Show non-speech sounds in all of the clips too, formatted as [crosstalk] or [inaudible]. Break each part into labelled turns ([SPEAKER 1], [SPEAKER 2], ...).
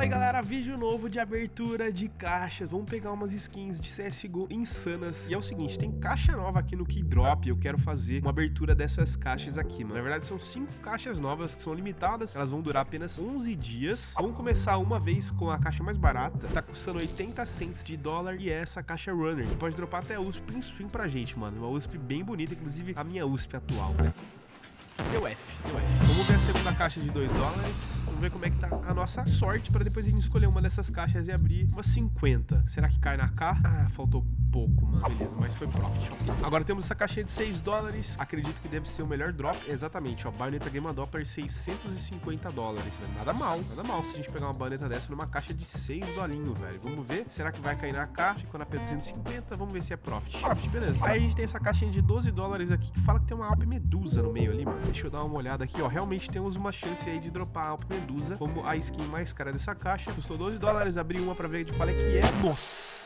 [SPEAKER 1] Fala aí galera, vídeo novo de abertura de caixas. Vamos pegar umas skins de CSGO insanas. E é o seguinte, tem caixa nova aqui no Keydrop. Eu quero fazer uma abertura dessas caixas aqui, mano. Na verdade são cinco caixas novas que são limitadas. Elas vão durar apenas 11 dias. Vamos começar uma vez com a caixa mais barata. Tá custando 80 cents de dólar E é essa caixa Runner. Pode dropar até USP em stream pra gente, mano. Uma USP bem bonita, inclusive a minha USP atual, né Deu F, deu F. Vamos ver a segunda caixa de 2 dólares. Vamos ver como é que tá a nossa sorte para depois a gente escolher uma dessas caixas e abrir uma 50. Será que cai na K? Ah, faltou pouco, mano. Beleza, mas foi profit. Agora temos essa caixinha de 6 dólares. Acredito que deve ser o melhor drop. Exatamente, ó. Baioneta Game Doppler 650 dólares. Velho. Nada mal, nada mal se a gente pegar uma baioneta dessa numa caixa de 6 dolinho, velho. Vamos ver. Será que vai cair na K? Ficou na P250. Vamos ver se é profit. Profit, beleza. Aí a gente tem essa caixinha de 12 dólares aqui que fala que tem uma Alp Medusa no meio ali, mano. Deixa eu dar uma olhada aqui, ó. Realmente temos uma chance aí de dropar a Alp Medusa como a skin mais cara dessa caixa. Custou 12 dólares. Abri uma pra ver de qual é que é. Nossa!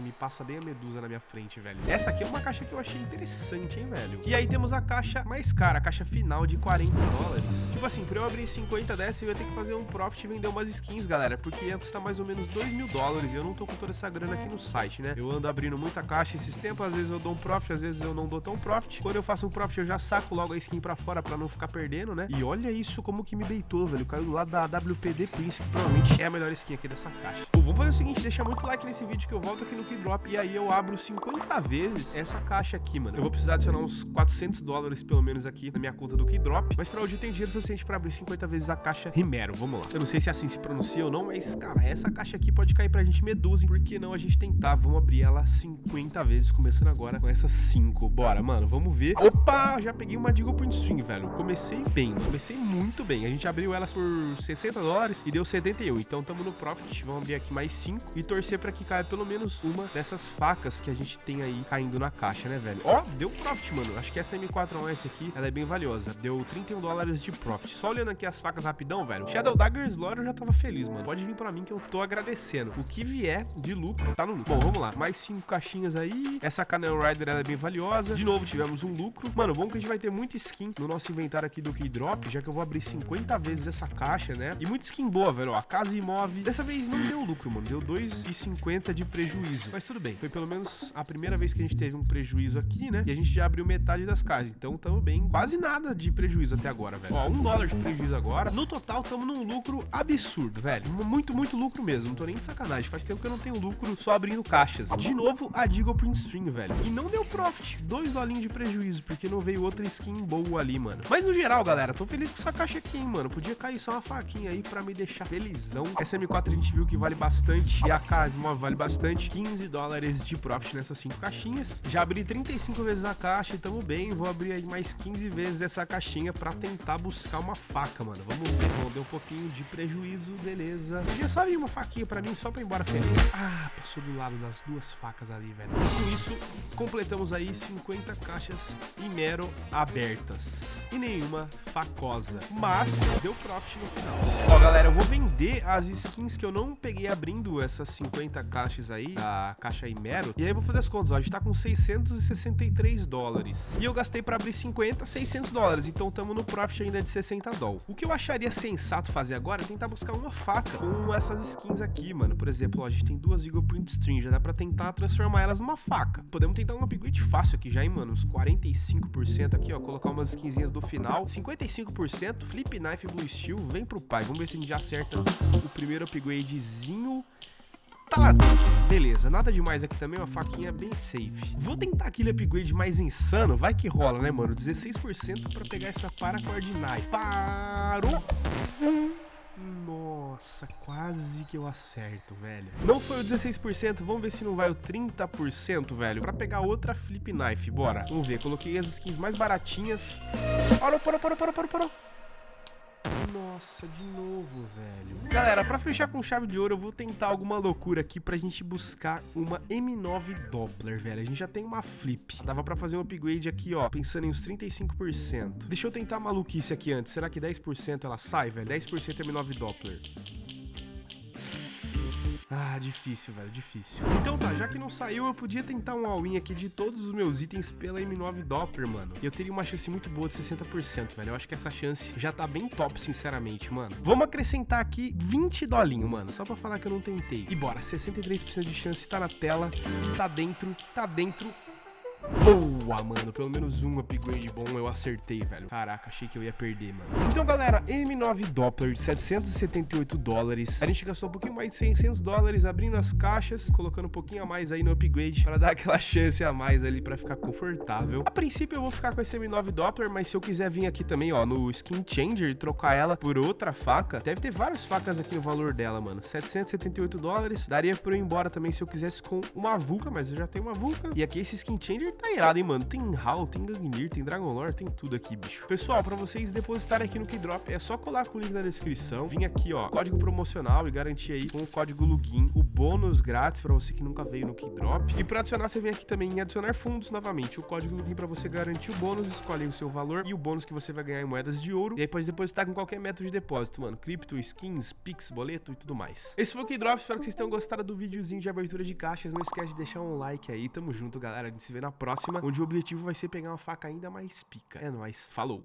[SPEAKER 1] Me passa bem a medusa na minha frente, velho. Essa aqui é uma caixa que eu achei interessante, hein, velho. E aí temos a caixa mais cara, a caixa final de 40 dólares. Tipo assim, pra eu abrir 50 dessa, eu ia ter que fazer um profit e vender umas skins, galera, porque ia custar mais ou menos 2 mil dólares e eu não tô com toda essa grana aqui no site, né? Eu ando abrindo muita caixa esses tempos, às vezes eu dou um profit, às vezes eu não dou tão profit. Quando eu faço um profit, eu já saco logo a skin pra fora pra não ficar perdendo, né? E olha isso como que me beitou, velho. Caiu do lado da WPD Prince, que provavelmente é a melhor skin aqui dessa caixa. Bom, vamos fazer o seguinte, deixa muito like nesse vídeo que eu volto aqui no Keydrop e aí eu abro 50 vezes essa caixa aqui, mano. Eu vou precisar adicionar uns 400 dólares, pelo menos, aqui na minha conta do Keydrop. Mas pra hoje eu tenho dinheiro suficiente pra abrir 50 vezes a caixa Rimero. Vamos lá. Eu não sei se assim se pronuncia ou não, mas, cara, essa caixa aqui pode cair pra gente Medusa. Por que não a gente tentar? Vamos abrir ela 50 vezes, começando agora com essas 5. Bora, mano, vamos ver. Opa, já peguei uma Deagle Point String, velho. Comecei bem, comecei muito bem. A gente abriu elas por 60 dólares e deu 71. Então tamo no profit. Vamos abrir aqui mais 5 e torcer pra que caia pelo menos uma dessas facas que a gente tem aí caindo na caixa, né, velho? Ó, deu profit, mano. Acho que essa M4S aqui, ela é bem valiosa. Deu 31 dólares de profit. Só olhando aqui as facas rapidão, velho. Shadow Dagger Slaughter eu já tava feliz, mano. Pode vir pra mim que eu tô agradecendo. O que vier de lucro, tá no lucro. Bom, vamos lá. Mais cinco caixinhas aí. Essa Canel Rider, ela é bem valiosa. De novo, tivemos um lucro. Mano, bom que a gente vai ter muita skin no nosso inventário aqui do Keydrop, já que eu vou abrir 50 vezes essa caixa, né? E muita skin boa, velho. Ó, a Casa Imóvel. Dessa vez não deu lucro, mano. Deu 2,50 de prejuízo. Mas tudo bem. Foi pelo menos a primeira vez que a gente teve um prejuízo aqui, né? E a gente já abriu metade das casas. Então tamo bem, quase nada de prejuízo até agora, velho. Ó, um dólar de prejuízo agora. No total, tamo num lucro absurdo, velho. Muito, muito lucro mesmo. Não tô nem de sacanagem. Faz tempo que eu não tenho lucro só abrindo caixas. De novo, a Deagle Print String, velho. E não deu profit. Dois dolinhos de prejuízo, porque não veio outra skin boa ali, mano. Mas no geral, galera, tô feliz com essa caixa aqui, hein, mano. Podia cair só uma faquinha aí pra me deixar felizão. Essa M4 a gente viu que vale bastante. E a Casma vale bastante. 15 dólares de profit nessas cinco caixinhas. Já abri 35 vezes a caixa e tamo bem. Vou abrir aí mais 15 vezes essa caixinha pra tentar buscar uma faca, mano. Vamos ver. Bom, deu um pouquinho de prejuízo, beleza. Podia só vir uma faquinha pra mim, só pra ir embora feliz. Ah, passou do lado das duas facas ali, velho. Com isso, completamos aí 50 caixas Imero abertas. E nenhuma facosa. Mas deu profit no final. Ó, galera, eu vou vender as skins que eu não peguei abrindo essas 50 caixas aí, da caixa Imero. E aí eu vou fazer as contas, ó. A gente tá com 663 dólares. E eu gastei para abrir 50, 600 dólares. Então estamos no profit ainda de 60 dólares. O que eu acharia sensato fazer agora é tentar buscar uma faca com essas skins aqui, mano. Por exemplo, ó, a gente tem duas Eagle Print String. Já dá para tentar transformar elas numa faca. Podemos tentar um upgrade fácil aqui já, hein, mano. Uns 45% aqui, ó. Colocar umas skinzinhas do final. 55%. Flip Knife Blue Steel. Vem pro pai. Vamos ver se a gente já acerta o primeiro upgradezinho tá lá dentro. Beleza, nada demais aqui também, uma faquinha bem safe. Vou tentar aquele upgrade mais insano, vai que rola, né, mano? 16% pra pegar essa Paracord Knife. Parou! Nossa, quase que eu acerto, velho. Não foi o 16%, vamos ver se não vai o 30%, velho. Pra pegar outra Flip Knife, bora. Vamos ver, coloquei as skins mais baratinhas. Parou, parou, parou, parou, parou, parou. Nossa, de novo, velho. Galera, pra fechar com chave de ouro, eu vou tentar alguma loucura aqui pra gente buscar uma M9 Doppler, velho. A gente já tem uma flip. Dava pra fazer um upgrade aqui, ó, pensando em uns 35%. Deixa eu tentar a maluquice aqui antes. Será que 10% ela sai, velho? 10% M9 Doppler. Ah, difícil, velho, difícil. Então tá, já que não saiu, eu podia tentar um all-in aqui de todos os meus itens pela M9 Doppler, mano. E eu teria uma chance muito boa de 60%, velho. Eu acho que essa chance já tá bem top, sinceramente, mano. Vamos acrescentar aqui 20 dolinho, mano, só pra falar que eu não tentei. E bora, 63% de chance tá na tela, tá dentro, tá dentro. Boa, mano. Pelo menos um upgrade bom eu acertei, velho. Caraca, achei que eu ia perder, mano. Então, galera, M9 Doppler de 778 dólares. A gente gastou um pouquinho mais de 600 dólares abrindo as caixas, colocando um pouquinho a mais aí no upgrade para dar aquela [laughs] chance a mais ali para ficar confortável. A princípio eu vou ficar com esse M9 Doppler, mas se eu quiser vir aqui também, ó, no Skin Changer e trocar ela por outra faca, deve ter várias facas aqui no valor dela, mano. 778 dólares. Daria pra eu ir embora também se eu quisesse com uma Vulca, mas eu já tenho uma Vulca. E aqui esse Skin Changer tá irado, hein, mano? Tem HAL, tem Gangnir, tem Dragon Lore, tem tudo aqui, bicho. Pessoal, pra vocês depositarem aqui no Keydrop, é só colar com o link na descrição, vir aqui, ó, código promocional e garantir aí com o código LUGIN o bônus grátis pra você que nunca veio no Keydrop. E pra adicionar, você vem aqui também em adicionar fundos novamente, o código LUGIN pra você garantir o bônus, escolhe o seu valor e o bônus que você vai ganhar em moedas de ouro. E aí pode depositar com qualquer método de depósito, mano. Cripto, skins, Pix, boleto e tudo mais. Esse foi o Keydrop, espero que vocês tenham gostado do videozinho de abertura de caixas. Não esquece de deixar um like aí. Tamo junto, galera. A gente se vê na próxima, onde o objetivo vai ser pegar uma faca ainda mais pica. É nóis. Falou!